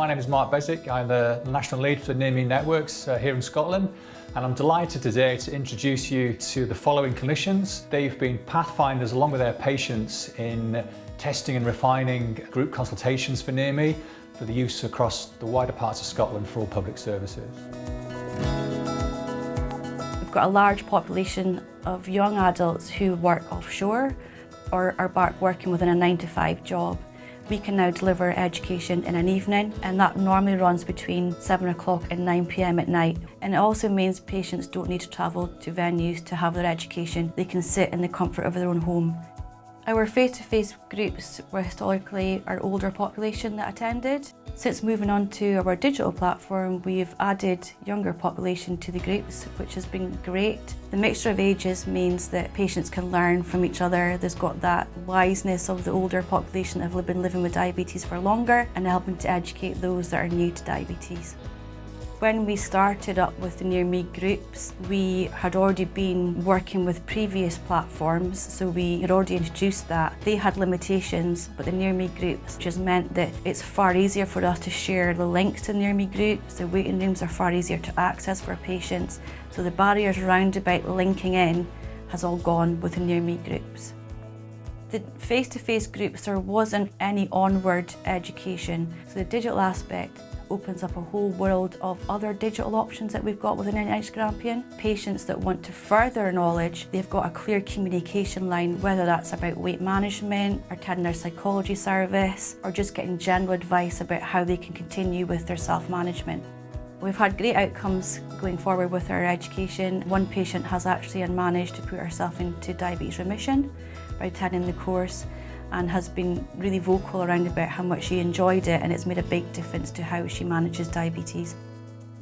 My name is Mark Beswick. I'm the National Lead for Near Me Networks uh, here in Scotland and I'm delighted today to introduce you to the following clinicians. They've been pathfinders along with their patients in testing and refining group consultations for Near Me for the use across the wider parts of Scotland for all public services. We've got a large population of young adults who work offshore or are back working within a 9 to 5 job. We can now deliver education in an evening and that normally runs between 7 o'clock and 9pm at night. And it also means patients don't need to travel to venues to have their education. They can sit in the comfort of their own home. Our face-to-face -face groups were historically our older population that attended. Since moving on to our digital platform, we've added younger population to the groups, which has been great. The mixture of ages means that patients can learn from each other. There's got that wiseness of the older population that have been living with diabetes for longer and helping to educate those that are new to diabetes. When we started up with the Near Me groups, we had already been working with previous platforms, so we had already introduced that. They had limitations, but the Near Me groups just meant that it's far easier for us to share the links to Near Me groups. The waiting rooms are far easier to access for patients, so the barriers around about linking in has all gone with the Near Me groups. The face-to-face -face groups, there wasn't any onward education, so the digital aspect opens up a whole world of other digital options that we've got within NHS Grampian. Patients that want to further knowledge, they've got a clear communication line, whether that's about weight management, or attending their psychology service, or just getting general advice about how they can continue with their self-management. We've had great outcomes going forward with our education. One patient has actually managed to put herself into diabetes remission by attending the course and has been really vocal around about how much she enjoyed it and it's made a big difference to how she manages diabetes.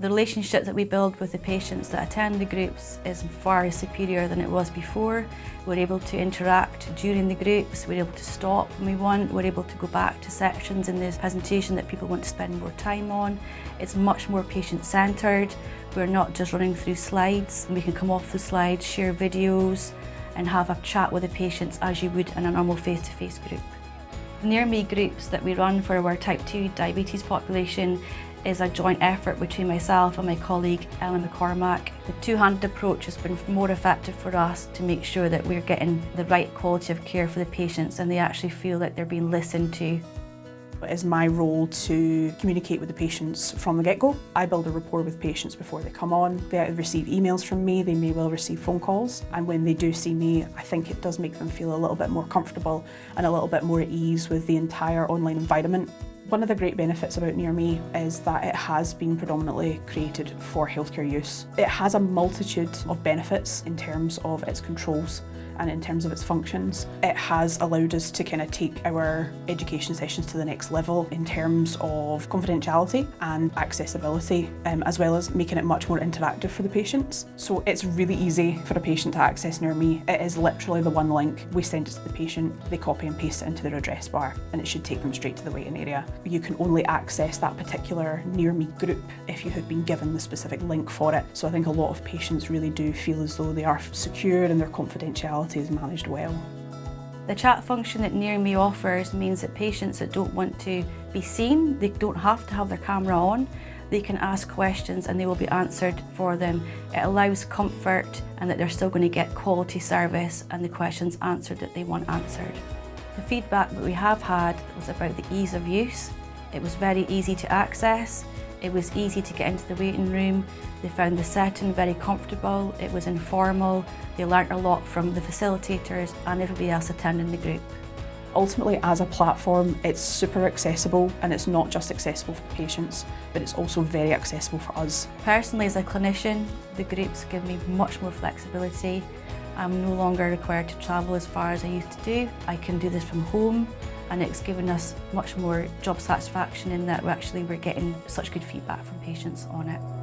The relationship that we build with the patients that attend the groups is far superior than it was before. We're able to interact during the groups, we're able to stop when we want, we're able to go back to sections in this presentation that people want to spend more time on. It's much more patient-centred. We're not just running through slides. We can come off the slides, share videos, and have a chat with the patients as you would in a normal face-to-face -face group. Near Me groups that we run for our type 2 diabetes population is a joint effort between myself and my colleague Ellen McCormack. The two-handed approach has been more effective for us to make sure that we're getting the right quality of care for the patients and they actually feel that they're being listened to. It is my role to communicate with the patients from the get-go. I build a rapport with patients before they come on. They receive emails from me, they may well receive phone calls, and when they do see me, I think it does make them feel a little bit more comfortable and a little bit more at ease with the entire online environment. One of the great benefits about Near Me is that it has been predominantly created for healthcare use. It has a multitude of benefits in terms of its controls and in terms of its functions. It has allowed us to kind of take our education sessions to the next level in terms of confidentiality and accessibility, um, as well as making it much more interactive for the patients. So it's really easy for a patient to access Near Me. It is literally the one link. We send it to the patient, they copy and paste it into their address bar, and it should take them straight to the waiting area. You can only access that particular Near Me group if you have been given the specific link for it. So I think a lot of patients really do feel as though they are secure in their confidentiality is managed well. The chat function that Near Me offers means that patients that don't want to be seen, they don't have to have their camera on, they can ask questions and they will be answered for them. It allows comfort and that they're still going to get quality service and the questions answered that they want answered. The feedback that we have had was about the ease of use. It was very easy to access, it was easy to get into the waiting room. They found the setting very comfortable. It was informal. They learnt a lot from the facilitators and everybody else attending the group. Ultimately, as a platform, it's super accessible and it's not just accessible for patients, but it's also very accessible for us. Personally, as a clinician, the groups give me much more flexibility. I'm no longer required to travel as far as I used to do. I can do this from home and it's given us much more job satisfaction in that we're actually we're getting such good feedback from patients on it.